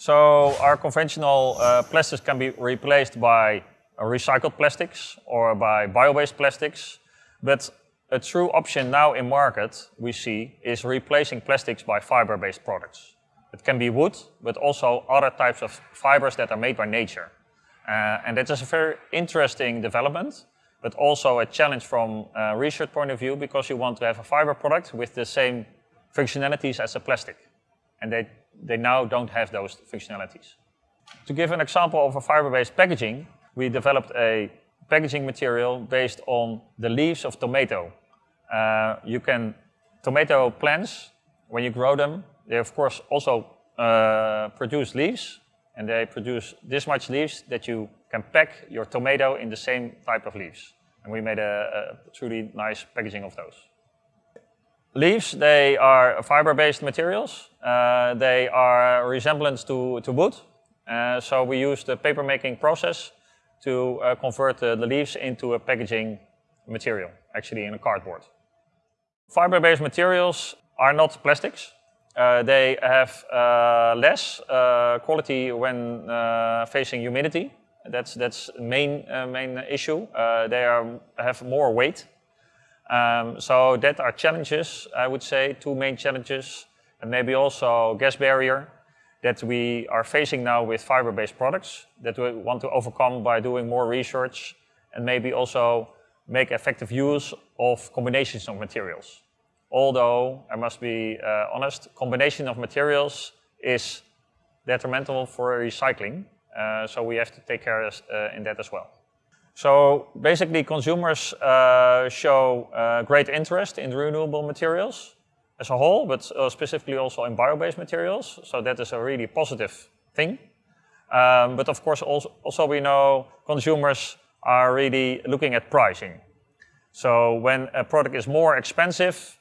So our conventional uh, plastics can be replaced by recycled plastics or by bio-based plastics. But a true option now in market we see is replacing plastics by fiber-based products. It can be wood, but also other types of fibers that are made by nature. Uh, and that is a very interesting development, but also a challenge from a research point of view because you want to have a fiber product with the same functionalities as a plastic. And they, they now don't have those functionalities. To give an example of a fiber-based packaging, we developed a packaging material based on the leaves of tomato. Uh, you can, tomato plants, when you grow them, they of course also uh, produce leaves and they produce this much leaves that you can pack your tomato in the same type of leaves. And we made a, a truly nice packaging of those. Leaves, they are fiber-based materials. Uh, they are resemblance to, to wood. Uh, so we use the paper making process to uh, convert the, the leaves into a packaging material, actually in a cardboard. Fiber-based materials are not plastics. Uh, they have uh, less uh, quality when facing humidity. That's that's main main issue. They are, have more weight. Um, so that are challenges, I would say, two main challenges, and maybe also gas barrier that we are facing now with fiber-based products that we want to overcome by doing more research and maybe also make effective use of combinations of materials. Although, I must be uh, honest, combination of materials is detrimental for recycling. Uh, so we have to take care of, uh, in that as well. So basically consumers uh, show uh, great interest in renewable materials as a whole, but uh, specifically also in bio-based materials. So that is a really positive thing. Um, but of course also, also we know consumers are really looking at pricing. So when a product is more expensive,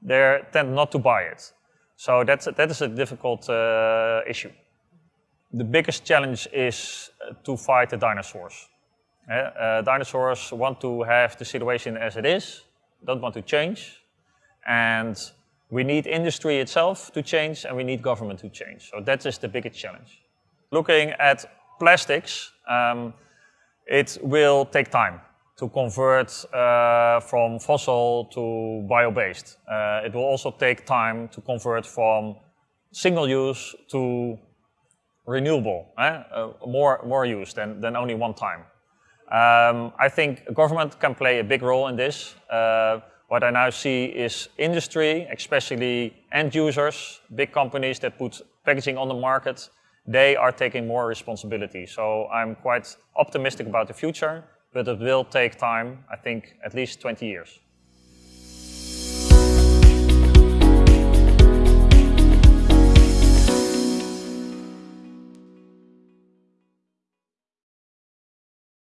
they tend not to buy it. So that's, that is a difficult uh, issue. The biggest challenge is uh, to fight the dinosaurs. Uh, dinosaurs want to have the situation as it is, don't want to change. And we need industry itself to change and we need government to change. So that is the biggest challenge. Looking at plastics, um, it will take time to convert uh, from fossil to bio-based. Uh, it will also take time to convert from single use to renewable, eh? uh, more, more use than, than only one time. Um, I think government can play a big role in this. Uh, what I now see is industry, especially end users, big companies that put packaging on the market, they are taking more responsibility. So I'm quite optimistic about the future but it will take time, I think at least 20 years.